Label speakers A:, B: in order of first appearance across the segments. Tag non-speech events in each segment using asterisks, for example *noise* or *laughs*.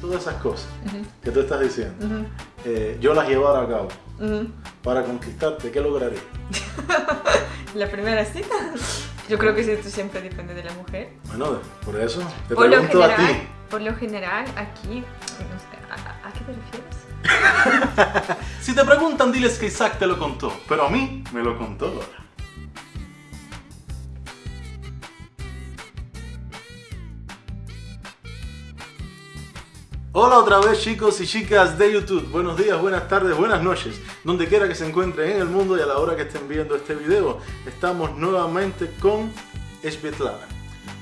A: todas esas cosas que tú estás diciendo, eh, yo las llevara a cabo para conquistarte, ¿qué lograría? *laughs*
B: la primera cita. Yo creo que esto siempre depende de la mujer.
A: Bueno, por eso te
B: por
A: pregunto
B: lo general,
A: a ti.
B: Por lo general, aquí, no sé, ¿a, a qué te refieres? *laughs*
A: si te preguntan, diles que Isaac te lo contó, pero a mí me lo contó Dora. Hola otra vez chicos y chicas de YouTube, buenos días, buenas tardes, buenas noches, donde quiera que se encuentren en el mundo y a la hora que estén viendo este video, estamos nuevamente con Svetlana,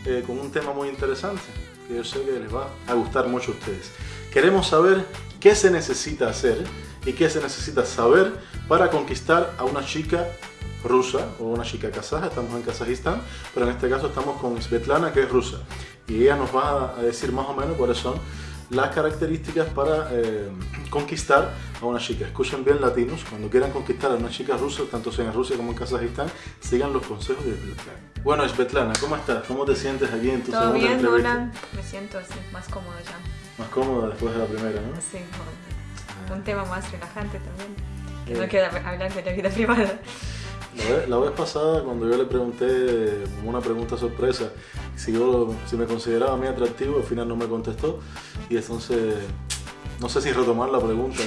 A: eh, con un tema muy interesante que yo sé que les va a gustar mucho a ustedes. Queremos saber qué se necesita hacer y qué se necesita saber para conquistar a una chica rusa o una chica kazaja, estamos en Kazajistán, pero en este caso estamos con Svetlana que es rusa. Y ella nos va a decir más o menos cuáles son las características para eh, conquistar a una chica. Escuchen bien latinos, cuando quieran conquistar a una chica rusa, tanto sea en Rusia como en Kazajistán, sigan los consejos de Svetlana. Bueno, Svetlana, ¿cómo estás? ¿Cómo te sientes aquí en tu
B: ¿Todo
A: segunda
B: bien? Hola? Me siento así, más cómodo ya.
A: Más cómoda después de la primera, ¿no?
B: Sí, un tema más relajante también. Que
A: Bien.
B: no queda hablar de la vida privada.
A: La vez, la vez pasada, cuando yo le pregunté una pregunta sorpresa si, yo, si me consideraba a mí atractivo, al final no me contestó. Y entonces, no sé si retomar la pregunta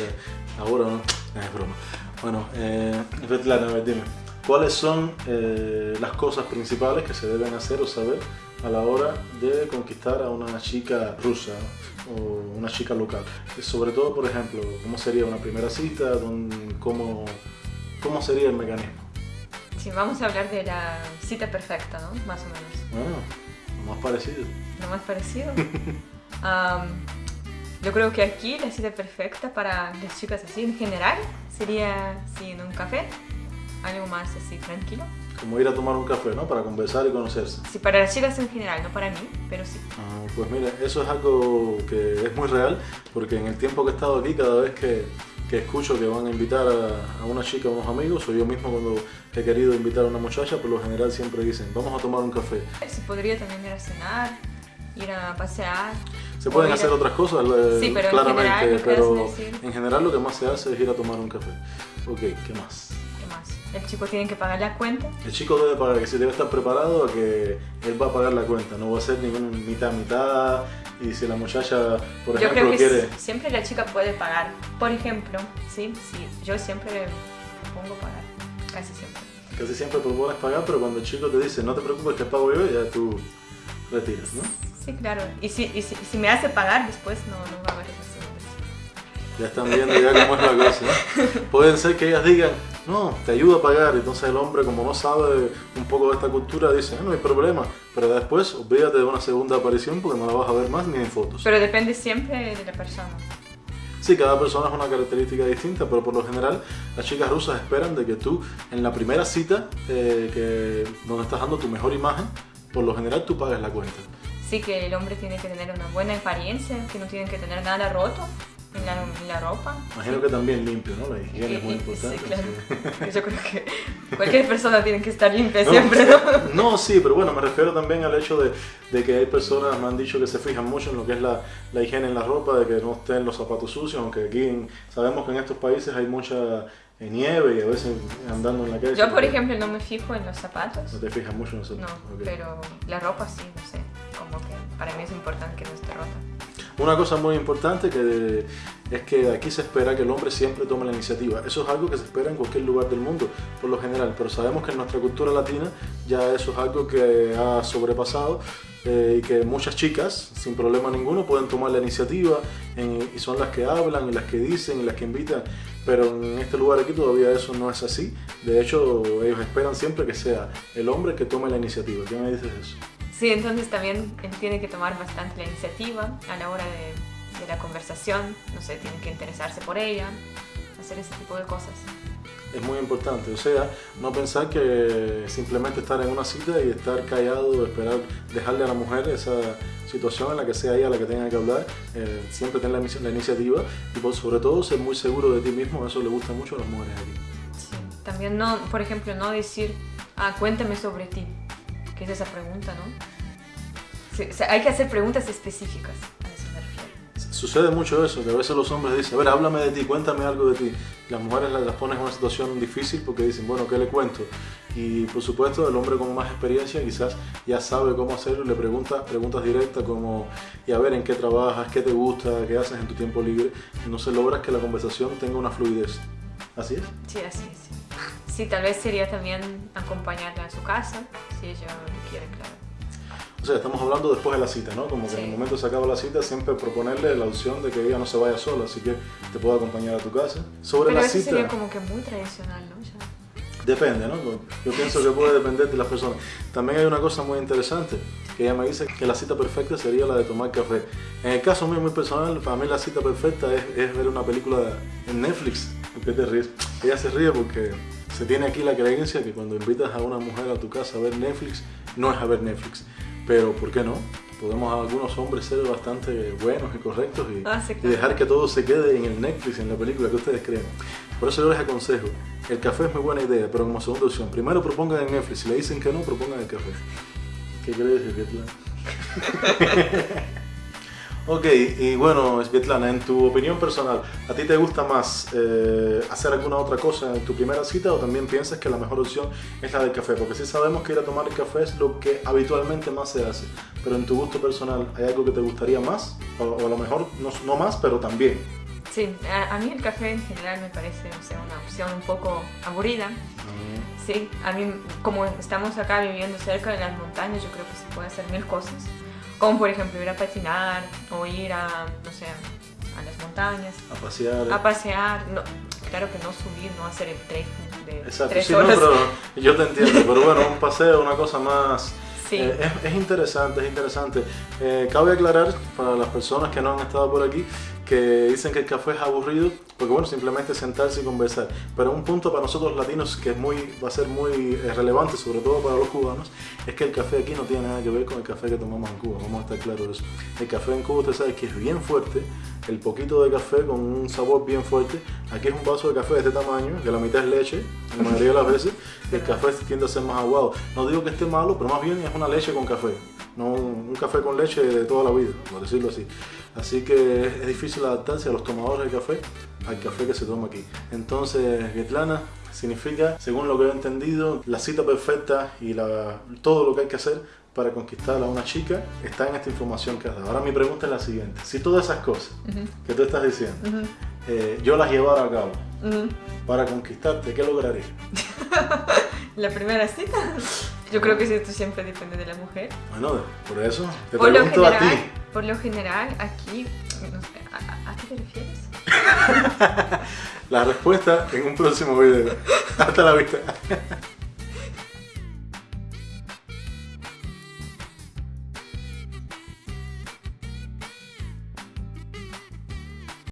A: ahora o no. Eh, Es broma. Bueno, eh, Svetlana, a ver, dime, ¿cuáles son eh, las cosas principales que se deben hacer o saber a la hora de conquistar a una chica rusa o una chica local? Sobre todo, por ejemplo, ¿cómo sería una primera cita? ¿Dónde- ¿Cómo, cómo sería el mecanismo?
B: Sí, vamos a hablar de la cita perfecta, ¿no? Más o menos.
A: Bueno, lo más parecido.
B: Lo más parecido. *laughs* Am, yo creo que aquí la cita perfecta para las chicas así en general sería sí, en un café, algo más así tranquilo.
A: Como ir a tomar un café, ¿no? Para conversar y conocerse.
B: Sí, para las chicas en general, no para mí, pero sí.
A: Ah, pues mira, eso es algo que es muy real, porque en el tiempo que he estado aquí, cada vez que, que escucho que van a invitar a, a una chica, a unos amigos, o yo mismo cuando he querido invitar a una muchacha, por lo general siempre dicen, vamos a tomar un café.
B: Se podría también ir a cenar, ir a pasear.
A: Se pueden hacer
B: a-
A: otras cosas,
B: Sí, pero en
A: claramente,
B: general, lo que
A: pero en general lo que más se hace es ir a tomar un café. Ok, ¿qué más?
B: ¿Qué más? El chico tiene que pagar la cuenta.
A: El chico debe pagar, que se debe estar preparado a que él va a pagar la cuenta, no va a ser ningún mitad mitad y si la muchacha, por
B: Yo
A: ejemplo,
B: creo que
A: quiere...
B: siempre la chica puede pagar. Por ejemplo, sí, sí, yo siempre pongo pagar, casi siempre.
A: Casi siempre propones pagar, pero cuando el chico te dice no te preocupes que pago yo, ya tú retiras, ¿no?
B: Sí, claro. Y si, y si, si me hace pagar después, no, no va a haber relación.
A: Ya están viendo ya cómo es la cosa. Pueden ser que ellas digan, no, te ayudo a pagar. Entonces el hombre, como no sabe un poco de esta cultura, dice, "Ah, no hay problema. Pero después, olvídate de una segunda aparición porque no la vas a ver más ni en fotos.
B: Pero depende siempre de la persona.
A: Sí, cada persona es una característica distinta, pero por lo general las chicas rusas esperan de que tú en la primera cita, eh, que, donde estás dando tu mejor imagen, por lo general tú pagues la cuenta.
B: Sí que el hombre tiene que tener una buena apariencia, que no tiene que tener nada roto en la, en la ropa.
A: Imagino que también limpio, ¿no? La higiene es muy
B: Y- y-
A: importante.
B: Sí, claro.
A: sí. *laughs*
B: Yo creo que cualquier persona tiene que estar limpia
A: No,
B: siempre, ¿no?
A: No, sí, pero bueno, me refiero también al hecho de, de que hay personas, me han dicho que se fijan mucho en lo que es la, la higiene en la ropa, de que no estén los zapatos sucios, aunque aquí en- sabemos que en estos países hay mucha eh, nieve y a veces andando en la calle.
B: Yo, por ejemplo, no me fijo en los zapatos.
A: No te fijas mucho en eso.
B: No,
A: Ok.
B: pero la ropa sí, no sé. Para mí es importante que no esté rota.
A: Una cosa muy importante que es que aquí se espera que el hombre siempre tome la iniciativa. Eso es algo que se espera en cualquier lugar del mundo, por lo general, pero sabemos que en nuestra cultura latina ya eso es algo que ha sobrepasado eh, y que muchas chicas, sin problema ninguno, pueden tomar la iniciativa en- y son las que hablan y las que dicen y las que invitan, pero en este lugar aquí todavía eso no es así. De hecho, ellos esperan siempre que sea el hombre que tome la iniciativa. ¿Qué me dices de eso?
B: Sí, entonces también él tiene que tomar bastante la iniciativa a la hora de, de la conversación. No sé, tiene que interesarse por ella, hacer ese tipo de cosas.
A: es muy importante. O sea, no pensar que simplemente estar en una cita y estar callado, esperar, dejarle a la mujer esa situación en la que sea ella la que tenga que hablar, eh, siempre tener la, la iniciativa y por sobre todo ser muy seguro de ti mismo, eso le gusta mucho a las mujeres aquí.
B: Sí. También no, por ejemplo, no decir, ah, cuéntame sobre ti, que es esa pregunta, ¿no? Sí, o sea, hay que hacer preguntas específicas, a eso me refiero.
A: sucede mucho eso, que a veces los hombres dicen, a ver, háblame de ti, cuéntame algo de ti. Las mujeres las, las ponen en una situación difícil porque dicen, bueno, ¿qué le cuento? Y por supuesto, el hombre con más experiencia quizás ya sabe cómo hacerlo y le pregunta preguntas directas como, y a ver, ¿en qué trabajas? ¿Qué te gusta? ¿Qué haces en tu tiempo libre? Y no se logra que la conversación tenga una fluidez. ¿Así es?
B: Sí, así es. Sí, tal vez sería también acompañarla a su casa, si ella lo quiere, claro.
A: O sea, estamos hablando después de la cita, ¿no? Como que en el momento se acaba la cita, siempre proponerle la opción de que ella no se vaya sola, así que te puedo acompañar a tu casa. Sobre
B: Pero
A: la
B: eso
A: cita,
B: sería como que muy tradicional, ¿no? Ya.
A: depende, ¿no? Yo pienso que puede depender de las personas. También hay una cosa muy interesante, que ella me dice que la cita perfecta sería la de tomar café. En el caso mío, muy personal, para mí la cita perfecta es, es ver una película en Netflix. ¿Por qué te ríes? Ella se ríe porque se tiene aquí la creencia que cuando invitas a una mujer a tu casa a ver Netflix, no es a ver Netflix. Pero, ¿por qué no? Podemos algunos hombres ser bastante buenos y correctos y,
B: Ah, sí,
A: y
B: claro.
A: dejar que todo se quede en el Netflix, en la película que ustedes creen. Por eso yo les aconsejo, el café es muy buena idea, pero como segunda opción, primero propongan el Netflix, si le dicen que no, propongan el café. ¿Qué crees, Svetlana? *laughs* ok, y bueno, Svetlana, en tu opinión personal, ¿a ti te gusta más eh, hacer alguna otra cosa en tu primera cita o también piensas que la mejor opción es la del café? Porque sí sabemos que ir a tomar el café es lo que habitualmente más se hace, pero en tu gusto personal, ¿hay algo que te gustaría más? O, o a lo mejor no, no más, pero también.
B: Sí, a, a mí el café en general me parece o sea, una opción un poco aburrida. Sí, a mí como estamos acá viviendo cerca de las montañas, yo creo que se puede hacer mil cosas. Como por ejemplo ir a patinar o ir a, no sé, a las montañas,
A: A pasear.
B: a pasear. No, claro que no subir, no hacer el trekking de
A: Exacto,
B: tres
A: sí, no, pero *laughs* yo te entiendo, pero bueno, un paseo, una cosa más...
B: Sí.
A: eh, es, es interesante, es interesante. Eh, cabe aclarar para las personas que no han estado por aquí que dicen que el café es aburrido, porque bueno, simplemente sentarse y conversar. Pero un punto para nosotros latinos que es muy, va a ser muy eh, relevante, sobre todo para los cubanos, es que el café aquí no tiene nada que ver con el café que tomamos en Cuba, vamos a estar claros de eso. El café en Cuba usted sabe que es bien fuerte, el poquito de café con un sabor bien fuerte. Aquí es un vaso de café de este tamaño, que la mitad es leche, la mayoría de las veces, el café tiende a ser más aguado. No digo que esté malo, pero más bien es una leche con café, no un café con leche de toda la vida, por decirlo así. Así que es, difícil adaptarse a los tomadores de café al café que se toma aquí. Entonces, Svetlana significa, según lo que he entendido, la cita perfecta y la, todo lo que hay que hacer para conquistar a una chica está en esta información que has dado. Ahora mi pregunta es la siguiente. Si todas esas cosas que tú estás diciendo, eh, yo las llevara a cabo
B: ujú.
A: para conquistarte, ¿qué lograría? *laughs*
B: La primera cita, yo creo que esto siempre depende de la mujer.
A: Bueno, por eso te
B: Por
A: pregunto a ti.
B: Por lo general, aquí, no sé, ¿a, a- qué te refieres? *laughs*
A: La respuesta en un próximo video. Hasta la vista.